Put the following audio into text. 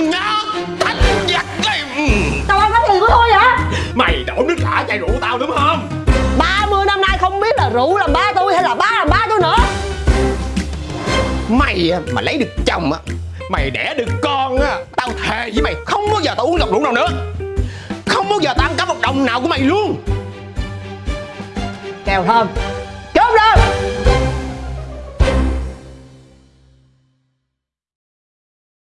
con nhớ thánh giặc đi tao ăn bánh gì của tôi vậy mày đổ nước cả chai rượu tao đúng không? 30 năm nay không biết là rượu làm ba tôi hay là ba làm ba tôi nữa. Mày mà lấy được chồng á mày đẻ được con á tao thề với mày không bao giờ tao uống lọc rượu nào nữa. Không bao giờ tao ăn cắp một đồng nào của mày luôn. Kèo thơm.